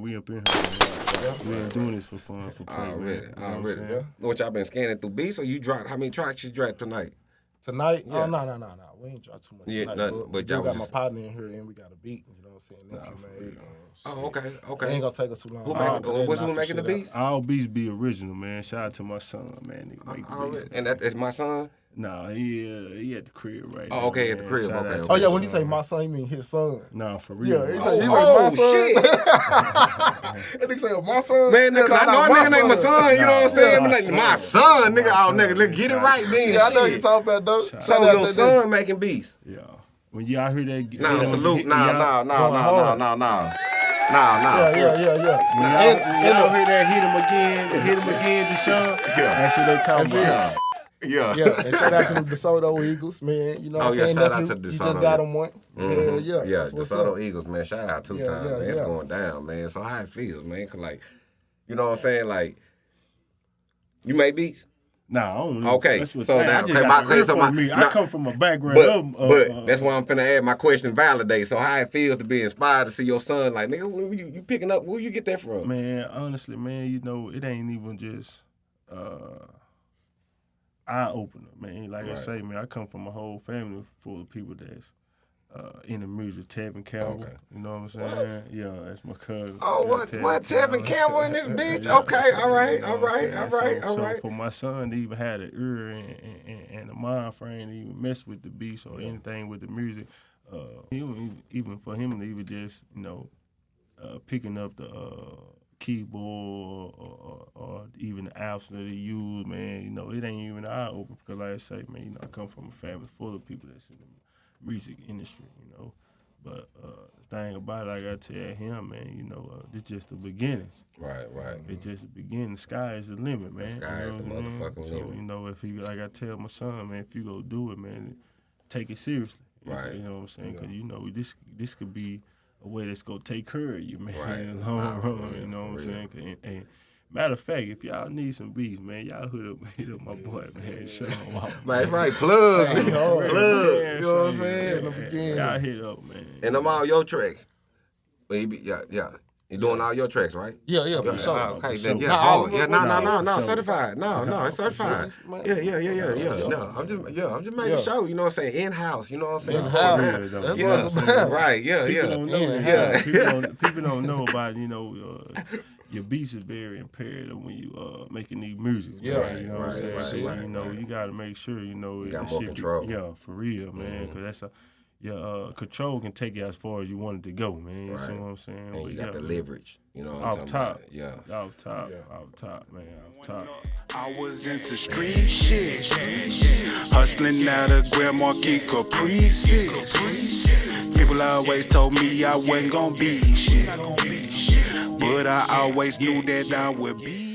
We up in here. Man. We ain't doing this for fun, for play, Already, man. You know what I'm already. What y'all been scanning through beats or you dropped? How many tracks you dropped tonight? Tonight? Oh, yeah. Oh no no no no. We ain't dropped too much Yeah, tonight. nothing, but, but y'all got was my partner in here and we got a beat. You know what I'm saying? Nephew made. and Oh, shit. okay, It okay. ain't gonna take us too long. Who I'll making, do that, what's who making the beats? All beats be original, man. Shout out to my son, man. Nigga make the Already. beats. And that is my son? Nah, he uh, he at the crib right Oh, now. okay, at the crib, okay, okay. Oh yeah, when you say my son, you mean his son. Nah, for real. Yeah, he man. said, he said Oh, my son. shit. that nigga say my son. Man, Yeah, nigga, I know a nigga named my son, you know what I'm saying? my Like, son. my son, nigga. My Oh, nigga, let's get it right then. Yeah, I know shit. you talking about though. Shout So Shout your to son making beats? Yeah. When y'all hear that, Nah, that- salute. Nah, nah, nah, nah, nah, nah, nah. Nah, nah. Yeah, yeah, yeah, yeah. When y'all, And- when and y'all the- hear that hit him again, hit him again, Deshaun, Yeah. that's what they talking about. Yeah. Yeah, and shout out to the DeSoto Eagles, man. You know what Oh, I'm yeah, saying? shout out nephew? to You just got yeah. him one. Mhm. Yeah, yeah. Yeah, DeSoto up. Eagles, man. Shout out two Yeah, times, yeah, man. It's going down, man. So how it feels, man? Cause like, you know what I'm saying? Like, you make beats, Nah, I don't know. Okay, That's what so I now- okay, my- the okay, so my- me. nah, I come from a background but of, uh, but uh, that's why I'm finna add my question validate. So how it feels to be inspired to see your son, like nigga, where you, you picking up? Where you get that from? Man, honestly, man, you know, it ain't even just uh eye opener, man. Like I say, man, I come from a whole family full of people that's uh, in the music. Tevin Campbell, Okay. you know what I'm saying? Yeah, that's my cousin. Oh, Yeah, what? What? Tevin Campbell in this bitch? Yeah, Okay, all right, you know all what I'm right, saying? all right, so, all so right. for my son to even have the ear and, and, and the mind frame to even mess with the beats or anything with the music, uh, even, even for him to even just, you know, uh, picking up the uh, keyboard or, or, or even the apps that he use, man, you know, it ain't even eye open because, like I say, man, you know, I come from a family full of people that's in the music industry, you know. But uh, the thing about it, I gotta tell him, man, you know, uh, it's just the beginning. Right, right. It's just the beginning. The sky is the limit, man. sky you is know the mean? motherfucking so, limit. you know, if you like I tell my son, man, if you go do it, man, take it seriously. Right. You know what I'm saying? Because you know this this could be a way that's gonna take care of you, man, Right. in the long Nah, run. real, You know what I'm for real. saying? 'Cause- And, and matter of fact, if y'all need some beats, man, y'all hit up hit up my boy, man. Show him out. Man, that's right. Plug, Hey, nigga. plug. Man, You know what I'm saying? In the. Y'all hit up, man. And I'm all your tracks. Baby, yeah, yeah. You doing all your tracks, right? Yeah, yeah, Yeah, for sure. ah, okay, For then sure. yeah, Nah, hard. Yeah, no, no, no, no, certified. No, no, it's For sure. certified. Yeah, yeah, yeah, yeah, yeah. Yeah. No, I'm just, yeah, I'm just making Yeah. sure. You know what I'm saying? In house. You know what I'm saying? In-house. Yeah, That's Yeah, what yeah, it's about. right. Yeah, People yeah. don't know Yeah. that. Yeah. People, don't, people don't know about you know uh, your beats is very imperative when you uh making these music. Yeah. man, you know what Right, I'm saying. right, So, right, you know right. you got to make sure you know You got more shit be- control. yeah, for real, man. Because that's a your uh, control can take you as far as you want it to go, man. You see what I'm saying? And But you got yeah, the man. leverage. You know what I'm Off talking top, about? Yeah. off top, off top, man, off top. I was into street shit. Hustling out of Grand Marquis Caprices. People always told me I wasn't gonna be shit. But I always knew that I would be